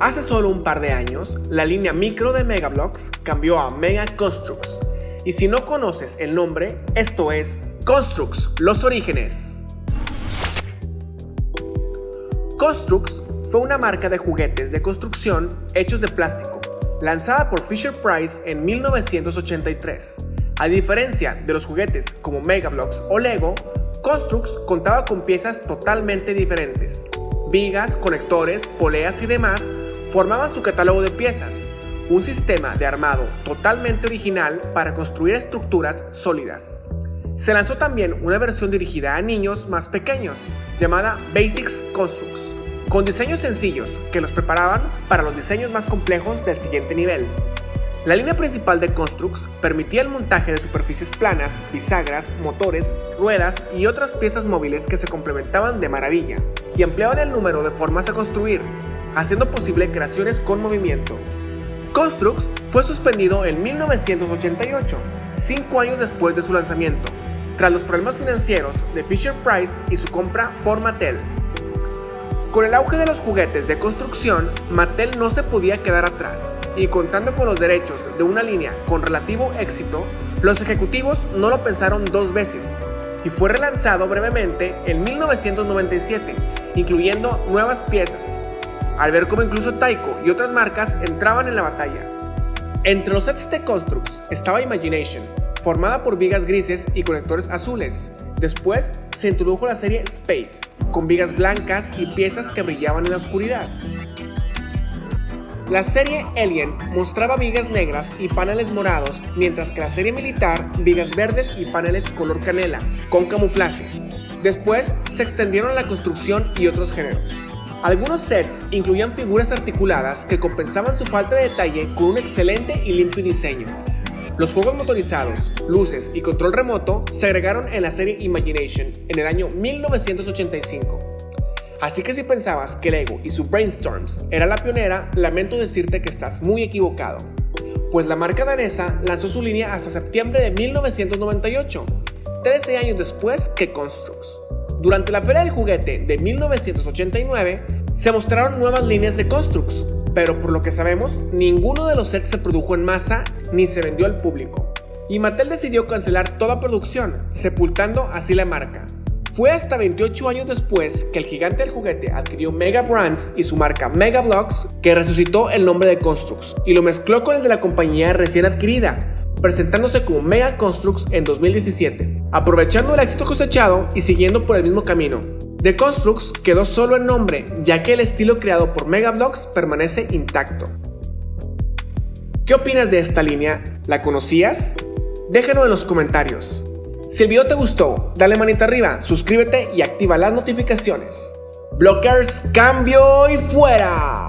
Hace solo un par de años, la línea micro de Megablocks cambió a Mega Constructs. Y si no conoces el nombre, esto es Constructs, los orígenes. Constructs fue una marca de juguetes de construcción hechos de plástico, lanzada por Fisher Price en 1983. A diferencia de los juguetes como Megablocks o Lego, Constructs contaba con piezas totalmente diferentes. Vigas, conectores, poleas y demás formaban su catálogo de piezas, un sistema de armado totalmente original para construir estructuras sólidas. Se lanzó también una versión dirigida a niños más pequeños, llamada Basics Constructs, con diseños sencillos que los preparaban para los diseños más complejos del siguiente nivel. La línea principal de Constructs permitía el montaje de superficies planas, bisagras, motores, ruedas y otras piezas móviles que se complementaban de maravilla y ampliaban el número de formas a construir, haciendo posible creaciones con movimiento. Construx fue suspendido en 1988, cinco años después de su lanzamiento, tras los problemas financieros de Fisher Price y su compra por Mattel. Con el auge de los juguetes de construcción, Mattel no se podía quedar atrás, y contando con los derechos de una línea con relativo éxito, los ejecutivos no lo pensaron dos veces, y fue relanzado brevemente en 1997, incluyendo nuevas piezas, al ver cómo incluso Taiko y otras marcas entraban en la batalla. Entre los sets de Constructs estaba Imagination, formada por vigas grises y conectores azules. Después se introdujo la serie Space, con vigas blancas y piezas que brillaban en la oscuridad. La serie Alien mostraba vigas negras y paneles morados, mientras que la serie militar, vigas verdes y paneles color canela, con camuflaje. Después se extendieron la construcción y otros géneros. Algunos sets incluían figuras articuladas que compensaban su falta de detalle con un excelente y limpio diseño. Los juegos motorizados, luces y control remoto se agregaron en la serie Imagination en el año 1985. Así que si pensabas que Lego y su Brainstorms era la pionera, lamento decirte que estás muy equivocado. Pues la marca danesa lanzó su línea hasta septiembre de 1998, 13 años después que Constructs. Durante la Feria del Juguete de 1989 se mostraron nuevas líneas de Constructs, pero por lo que sabemos, ninguno de los sets se produjo en masa ni se vendió al público. Y Mattel decidió cancelar toda producción, sepultando así la marca. Fue hasta 28 años después que el gigante del juguete adquirió Mega Brands y su marca Mega Blocks que resucitó el nombre de Constructs y lo mezcló con el de la compañía recién adquirida, presentándose como Mega Constructs en 2017, aprovechando el éxito cosechado y siguiendo por el mismo camino. The Constructs quedó solo en nombre, ya que el estilo creado por Mega Blocks permanece intacto. ¿Qué opinas de esta línea? ¿La conocías? Déjalo en los comentarios. Si el video te gustó, dale manita arriba, suscríbete y activa las notificaciones. Blockers, cambio y fuera.